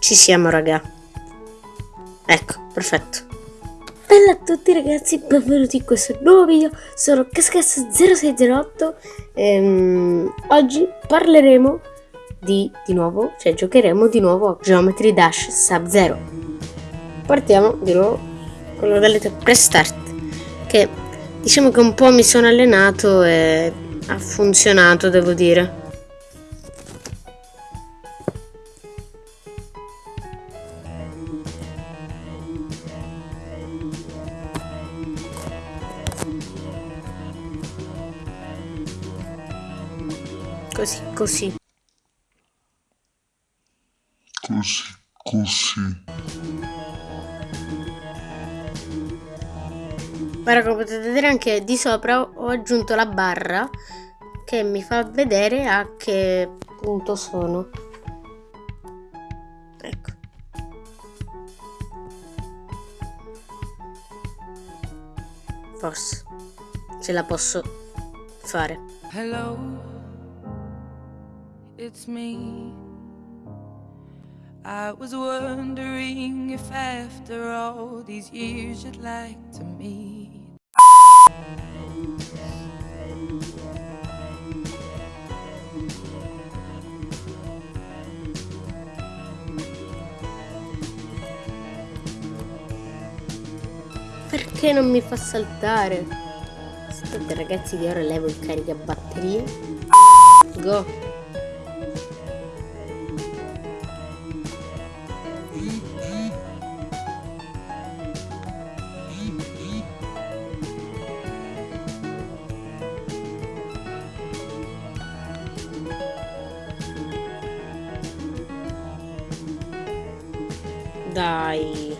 Ci siamo, raga. Ecco, perfetto. Bella a tutti ragazzi, benvenuti in questo nuovo video. Sono Cascas0608 ehm, Oggi parleremo di, di nuovo, cioè giocheremo di nuovo a Geometry Dash Sub-Zero. Partiamo di nuovo con la modalità Prestart, che diciamo che un po' mi sono allenato e ha funzionato, devo dire. Così, così. Così, così. Ora come potete vedere anche di sopra ho aggiunto la barra che mi fa vedere a che punto sono. Ecco. Forse ce la posso fare. Hello, it's me. I was wondering if after all these years you'd like to meet. Perché non mi fa saltare? Aspetta ragazzi che ora levo il caricabatterie. Go! Dai.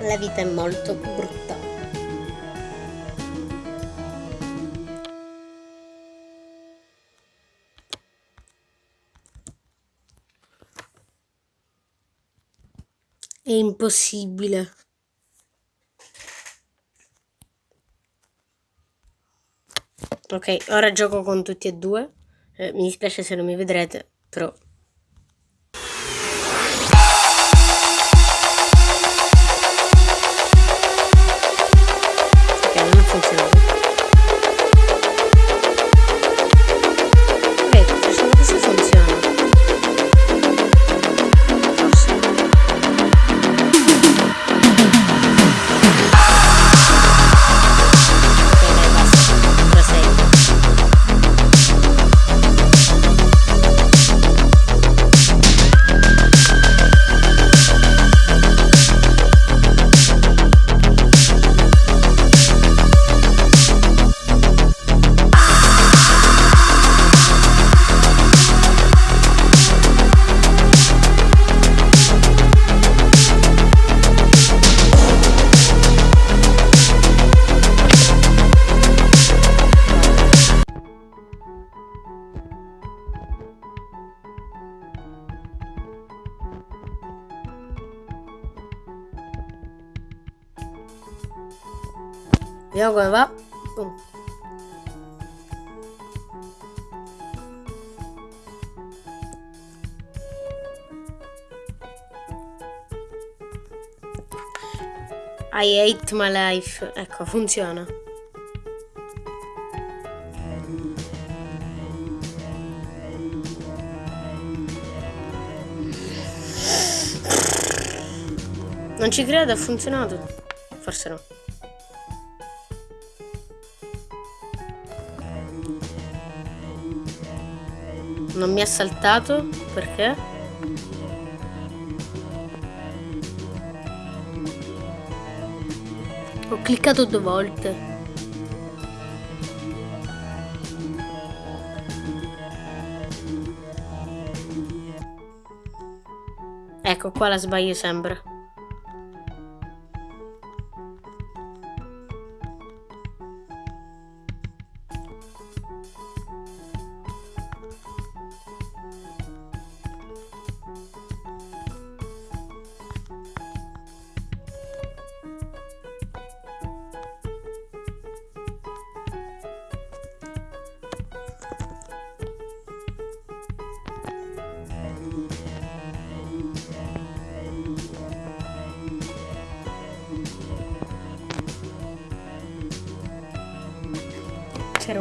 La vita è molto brutta. È impossibile. Ok, ora gioco con tutti e due. Eh, mi dispiace se non mi vedrete, però Vediamo come va. Boom. I hate my life. Ecco, funziona. Non ci credo, ha funzionato. Forse no. Non mi ha saltato? Perché? Ho cliccato due volte. Ecco qua la sbaglio sempre.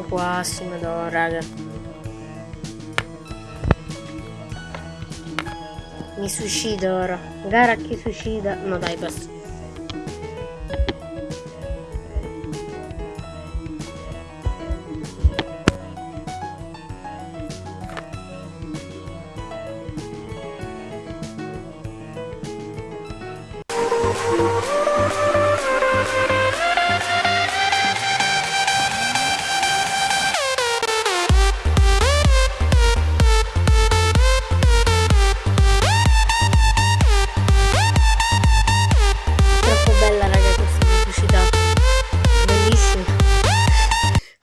Quasi, madonna, raga. Mi suicido ora. Gara chi suicida. No dai, basta.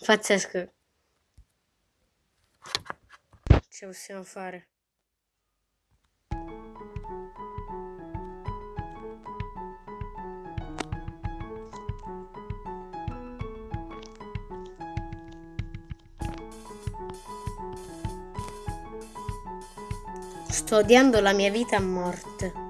Pazzesco. Ce possiamo fare. Sto odiando la mia vita a morte.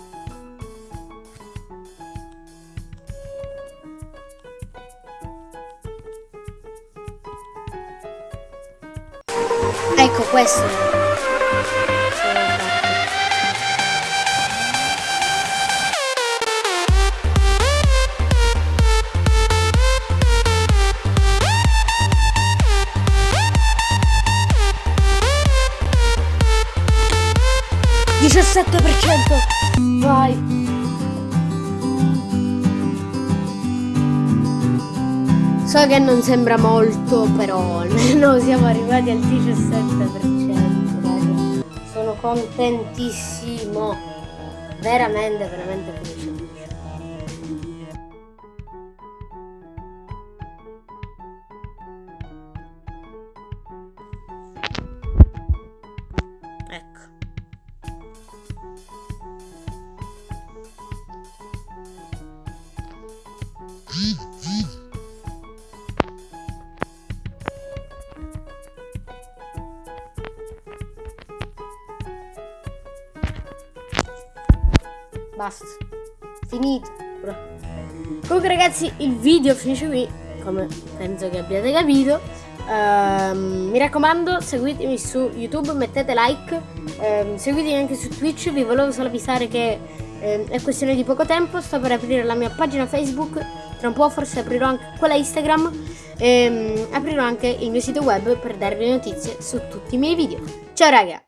7% Vai So che non sembra molto, però almeno siamo arrivati al 17%, raga. Sono contentissimo. Veramente, veramente felice. Basta. Finito. Comunque ragazzi il video finisce qui, come penso che abbiate capito. Uh, mi raccomando seguitemi su YouTube, mettete like, uh, seguitemi anche su Twitch, vi volevo solo avvisare che uh, è questione di poco tempo, sto per aprire la mia pagina Facebook, tra un po' forse aprirò anche quella Instagram e um, aprirò anche il mio sito web per darvi notizie su tutti i miei video. Ciao raga!